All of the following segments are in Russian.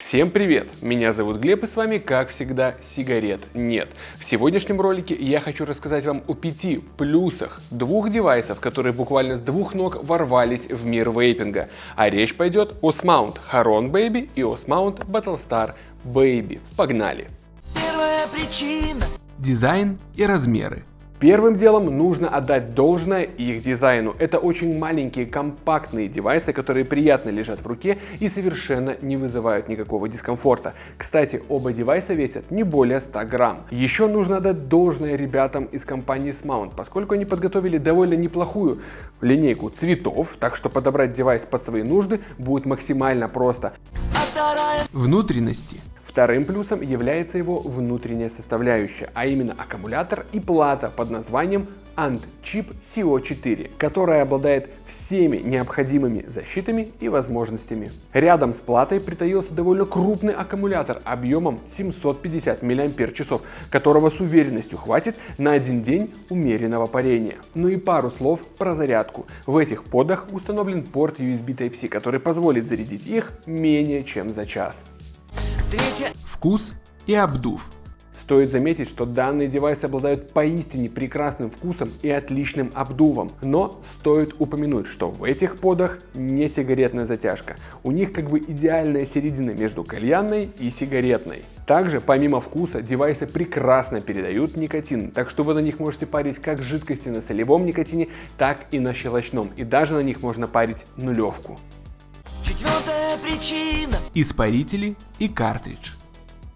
Всем привет! Меня зовут Глеб и с вами, как всегда, сигарет нет. В сегодняшнем ролике я хочу рассказать вам о пяти плюсах двух девайсов, которые буквально с двух ног ворвались в мир вейпинга. А речь пойдет о Smount Haron Baby и о Smount Battlestar Baby. Погнали! Первая причина. Дизайн и размеры. Первым делом нужно отдать должное их дизайну. Это очень маленькие компактные девайсы, которые приятно лежат в руке и совершенно не вызывают никакого дискомфорта. Кстати, оба девайса весят не более 100 грамм. Еще нужно отдать должное ребятам из компании Smount, поскольку они подготовили довольно неплохую линейку цветов, так что подобрать девайс под свои нужды будет максимально просто. А Внутренности. Вторым плюсом является его внутренняя составляющая, а именно аккумулятор и плата под названием AntChip CO4, которая обладает всеми необходимыми защитами и возможностями. Рядом с платой притаился довольно крупный аккумулятор объемом 750 мАч, которого с уверенностью хватит на один день умеренного парения. Ну и пару слов про зарядку. В этих подах установлен порт USB Type-C, который позволит зарядить их менее чем за час. Третья Вкус и обдув. Стоит заметить, что данные девайсы обладают поистине прекрасным вкусом и отличным обдувом. Но стоит упомянуть, что в этих подах не сигаретная затяжка. У них как бы идеальная середина между кальянной и сигаретной. Также, помимо вкуса, девайсы прекрасно передают никотин, так что вы на них можете парить как жидкости на солевом никотине, так и на щелочном. И даже на них можно парить нулевку. Четвертая причина. Испарители и картридж.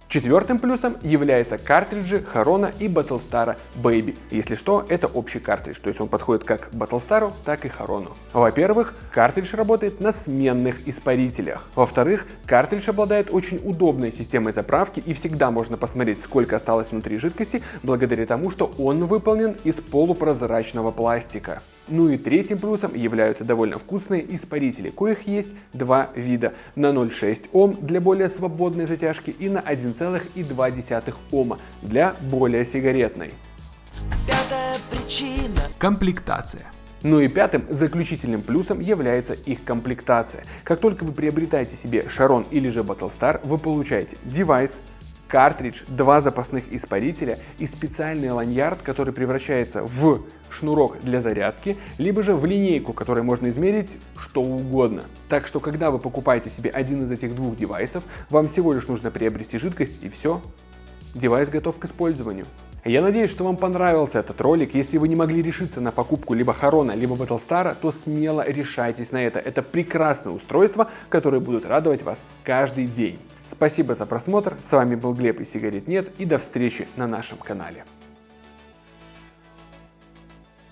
Четвертым плюсом являются картриджи Харона и Battlestar Baby. Если что, это общий картридж, то есть он подходит как Battlestar, так и Харону. Во-первых, картридж работает на сменных испарителях. Во-вторых, картридж обладает очень удобной системой заправки и всегда можно посмотреть, сколько осталось внутри жидкости, благодаря тому, что он выполнен из полупрозрачного пластика. Ну и третьим плюсом являются довольно вкусные испарители, коих есть два вида. На 0,6 Ом для более свободной затяжки и на 1,2 Ома для более сигаретной. Пятая причина. Комплектация. Ну и пятым заключительным плюсом является их комплектация. Как только вы приобретаете себе Шарон или же Battlestar, вы получаете девайс, картридж, два запасных испарителя и специальный ланьярд, который превращается в шнурок для зарядки, либо же в линейку, которой можно измерить что угодно. Так что, когда вы покупаете себе один из этих двух девайсов, вам всего лишь нужно приобрести жидкость и все, девайс готов к использованию. Я надеюсь, что вам понравился этот ролик. Если вы не могли решиться на покупку либо Харона, либо Battlestar, то смело решайтесь на это. Это прекрасное устройство, которое будут радовать вас каждый день. Спасибо за просмотр, с вами был Глеб и сигарет нет и до встречи на нашем канале.